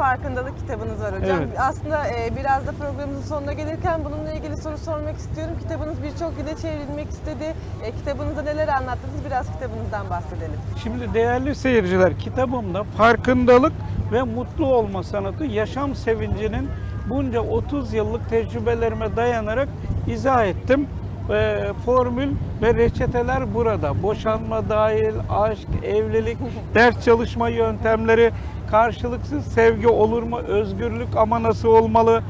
farkındalık kitabınız var hocam. Evet. Aslında e, biraz da programımızın sonuna gelirken bununla ilgili soru sormak istiyorum. Kitabınız birçok dile çevrilmek istedi. E, kitabınızda neler anlattınız? Biraz kitabınızdan bahsedelim. Şimdi değerli seyirciler kitabımda farkındalık ve mutlu olma sanatı yaşam sevincinin bunca 30 yıllık tecrübelerime dayanarak izah ettim. Ee, formül ve reçeteler burada. Boşanma dahil, aşk, evlilik, ders çalışma yöntemleri, karşılıksız sevgi olur mu, özgürlük ama nasıl olmalı,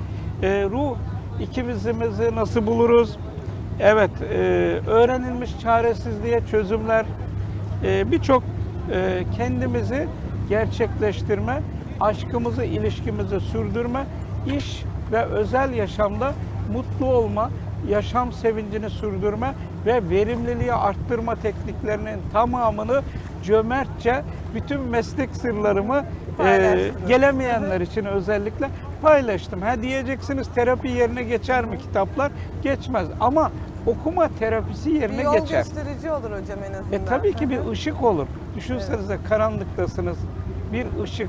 Ee, ruh ikimizimizi nasıl buluruz, Evet, e, öğrenilmiş çaresizliğe çözümler, e, birçok e, kendimizi gerçekleştirme, aşkımızı, ilişkimizi sürdürme, iş ve özel yaşamda mutlu olma, yaşam sevincini sürdürme ve verimliliği arttırma tekniklerinin tamamını cömertçe bütün meslek sırlarımı e, gelemeyenler için özellikle paylaştım. Ha diyeceksiniz terapi yerine geçer mi kitaplar? Geçmez ama okuma terapisi Bir yerine yol geçer. gösterici olur hocam en azından. E tabii ki bir ışık olur. Düşünsenize karanlıktasınız. Bir ışık,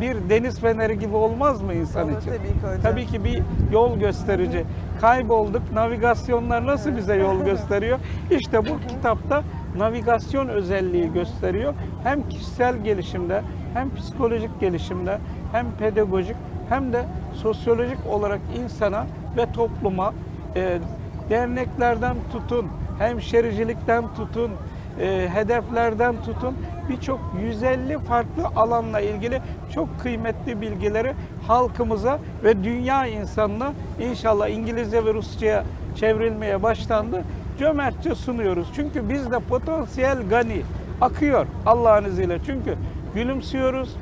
bir deniz feneri gibi olmaz mı insan Olur için? tabii ki hocam. Tabii ki bir yol gösterici. Kaybolduk. Navigasyonlar nasıl bize yol gösteriyor? İşte bu kitapta navigasyon özelliği gösteriyor. Hem kişisel gelişimde, hem psikolojik gelişimde, hem pedagojik, hem de sosyolojik olarak insana ve topluma e, derneklerden tutun, hemşericilikten tutun, e, hedeflerden tutun birçok 150 farklı alanla ilgili çok kıymetli bilgileri halkımıza ve dünya insanına inşallah İngilizce ve Rusça'ya çevrilmeye başlandı. Cömertçe sunuyoruz. Çünkü bizde potansiyel gani akıyor Allah'ın izniyle. Çünkü gülümsüyoruz,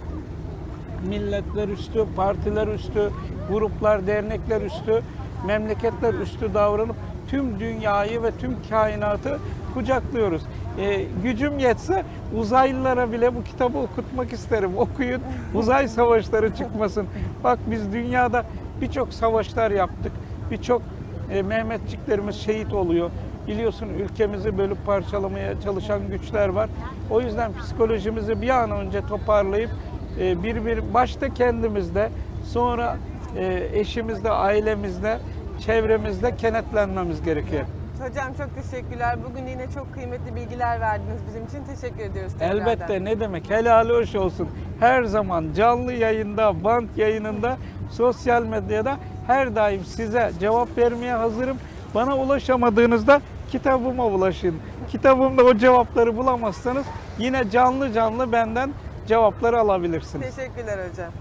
milletler üstü, partiler üstü, gruplar, dernekler üstü, memleketler üstü davranıp tüm dünyayı ve tüm kainatı kucaklıyoruz. Ee, gücüm yetse uzaylılara bile bu kitabı okutmak isterim. Okuyun, uzay savaşları çıkmasın. Bak biz dünyada birçok savaşlar yaptık. Birçok e, Mehmetçiklerimiz şehit oluyor. Biliyorsun ülkemizi bölüp parçalamaya çalışan güçler var. O yüzden psikolojimizi bir an önce toparlayıp e, bir bir başta kendimizde sonra e, eşimizde, ailemizde, çevremizde kenetlenmemiz gerekiyor. Hocam çok teşekkürler. Bugün yine çok kıymetli bilgiler verdiniz bizim için. Teşekkür ediyoruz tekrardan. Elbette ne demek helali hoş olsun. Her zaman canlı yayında, band yayınında, sosyal medyada her daim size cevap vermeye hazırım. Bana ulaşamadığınızda kitabıma ulaşın. Kitabımda o cevapları bulamazsanız yine canlı canlı benden cevapları alabilirsiniz. Teşekkürler hocam.